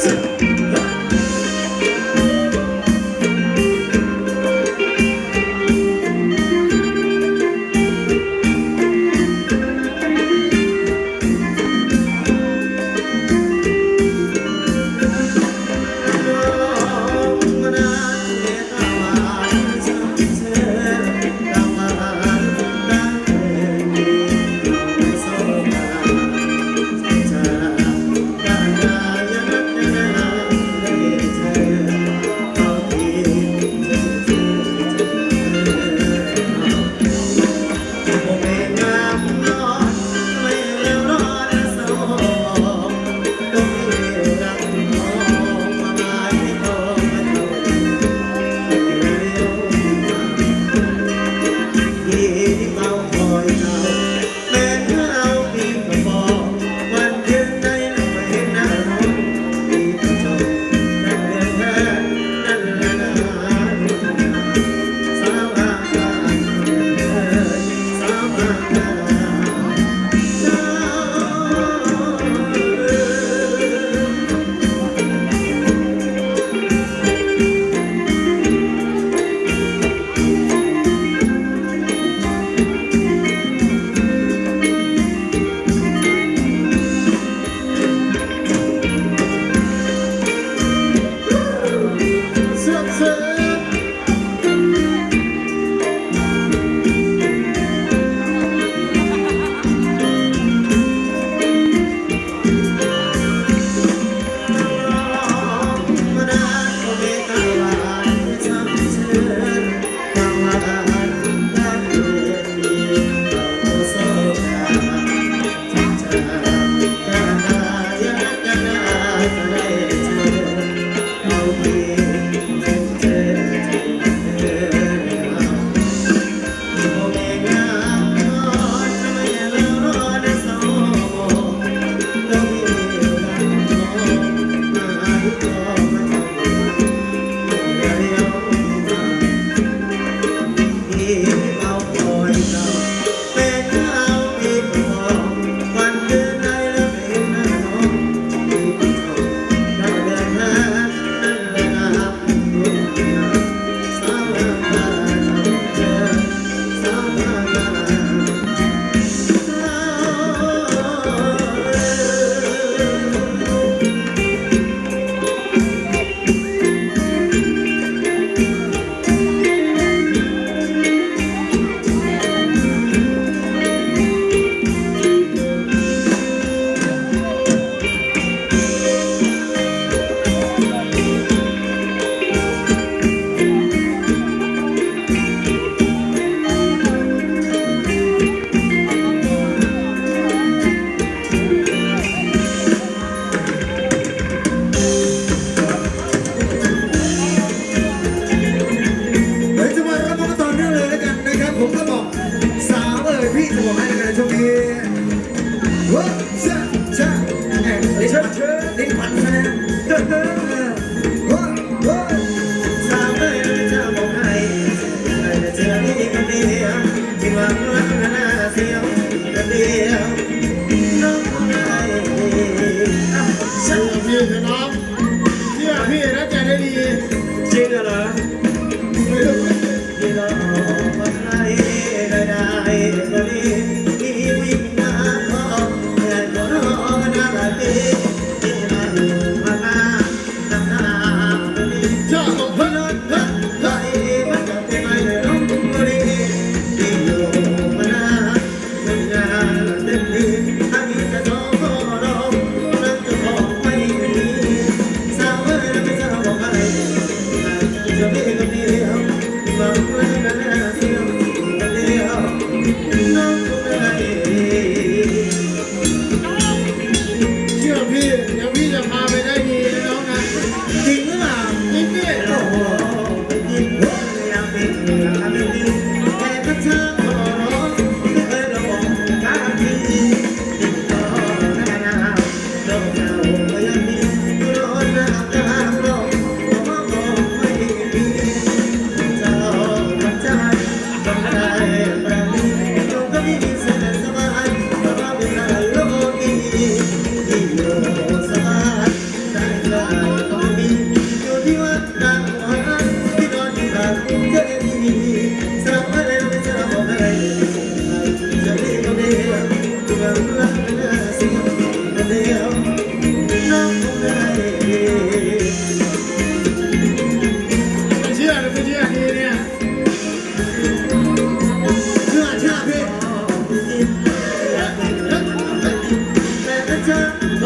เ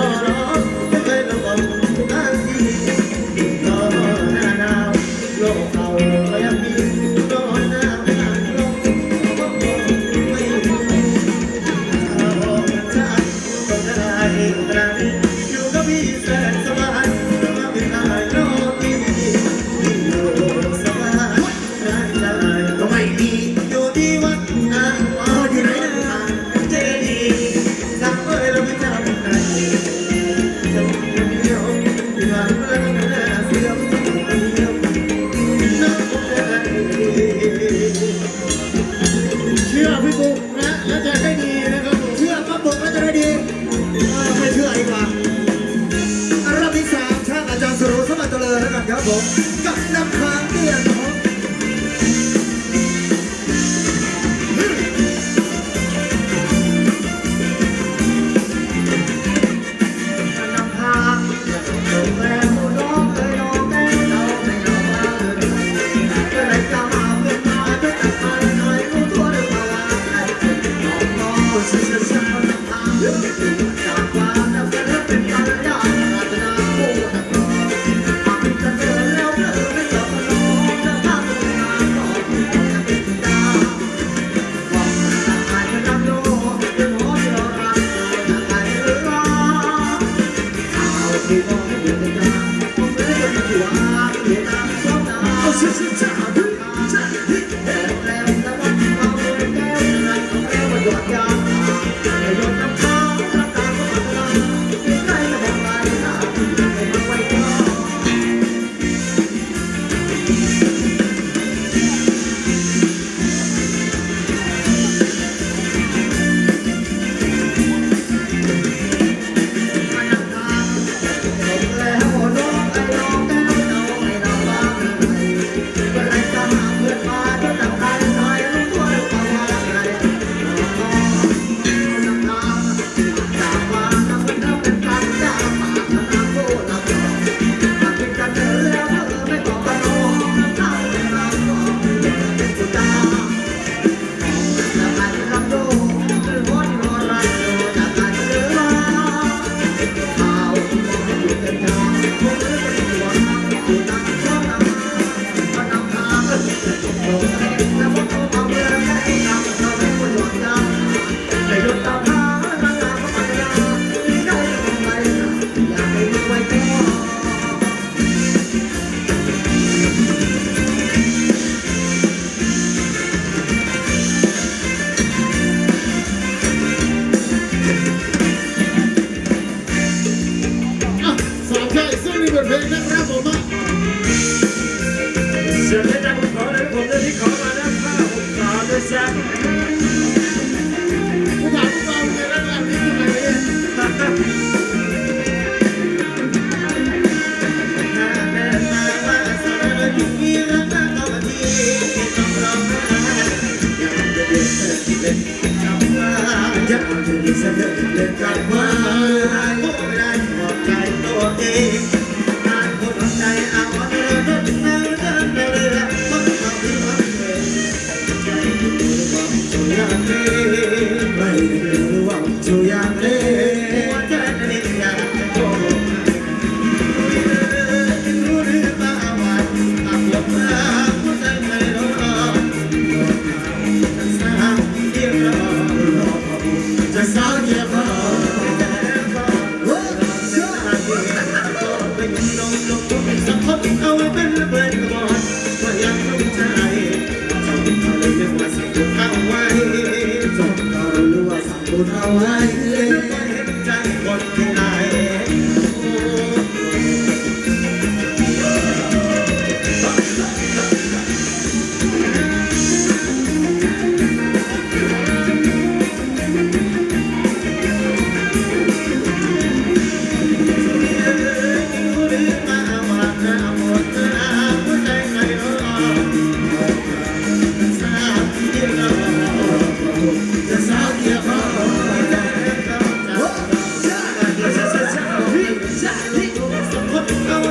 love. เสียงจากผมขอเลยผมจะที่ขอมาด้าข้าผมขอด้วยซ้ำผู้ชายผู้ชายเจอแล้วแบบนี้ทำไมเนี่ยอยากจะได้สักเดือกันว่า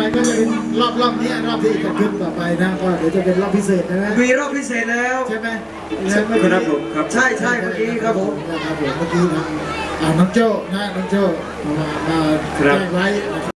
ไปก็จะเป็นรอบรอบเนี้ยรอบที่จะขึ้นต่อไปนะก็เดี๋ยวจะเป็นรอบพิเศษนะนะมีรอบพิเศษแล้วใช่ไหมครับผมครับใช่ใช่เมื่อกี้ครับผมนะครับผมเมื่อกี้ทางอ่าน้องโจ้นะน้องโจ้มามาครับแจ้งไว้นะครับ